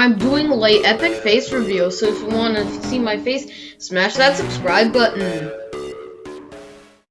I'm doing late epic face reveal, so if you want to see my face, smash that subscribe button.